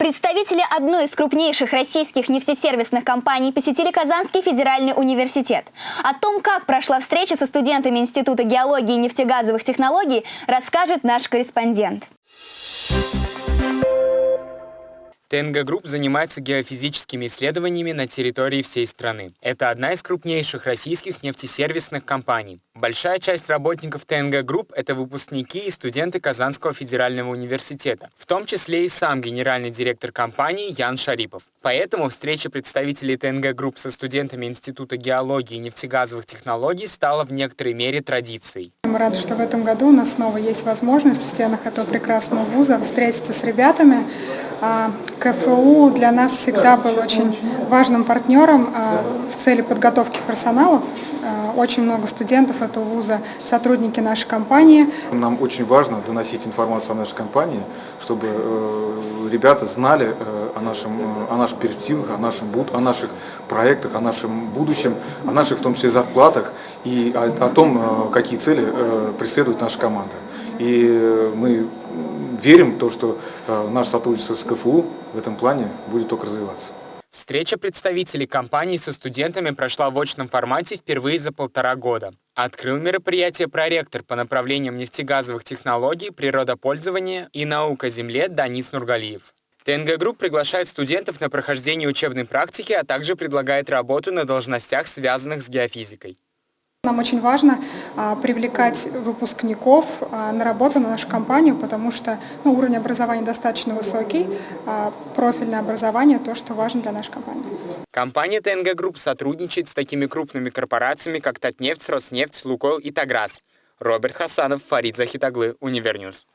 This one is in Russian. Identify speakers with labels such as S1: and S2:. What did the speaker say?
S1: Представители одной из крупнейших российских нефтесервисных компаний посетили Казанский федеральный университет. О том, как прошла встреча со студентами Института геологии и нефтегазовых технологий, расскажет наш корреспондент.
S2: ТНГ Групп занимается геофизическими исследованиями на территории всей страны. Это одна из крупнейших российских нефтесервисных компаний. Большая часть работников ТНГ Групп – это выпускники и студенты Казанского федерального университета, в том числе и сам генеральный директор компании Ян Шарипов. Поэтому встреча представителей ТНГ Групп со студентами Института геологии и нефтегазовых технологий стала в некоторой мере традицией.
S3: Мы рады, что в этом году у нас снова есть возможность в стенах этого прекрасного вуза встретиться с ребятами, а, КФУ для нас всегда был очень важным партнером а, в цели подготовки персонала. А, очень много студентов этого вуза, сотрудники нашей компании.
S4: Нам очень важно доносить информацию о нашей компании, чтобы э, ребята знали э, о, нашем, о наших перспективах, о, нашем, о наших проектах, о нашем будущем, о наших в том числе зарплатах и о, о том, э, какие цели преследует наша команда. И мы верим в то, что э, наше сотрудничество с КФУ в этом плане будет только развиваться.
S2: Встреча представителей компании со студентами прошла в очном формате впервые за полтора года. Открыл мероприятие проректор по направлениям нефтегазовых технологий, природопользования и наук о Земле Данис Нургалиев. ТНГ Групп приглашает студентов на прохождение учебной практики, а также предлагает работу на должностях, связанных с геофизикой.
S3: Нам очень важно а, привлекать выпускников а, на работу на нашу компанию, потому что ну, уровень образования достаточно высокий, а, профильное образование – то, что важно для нашей компании.
S2: Компания ТНГ Групп сотрудничает с такими крупными корпорациями, как Татнефть, Роснефть, Лукойл и Таграс. Роберт Хасанов, Фарид Захит оглы, Univer News.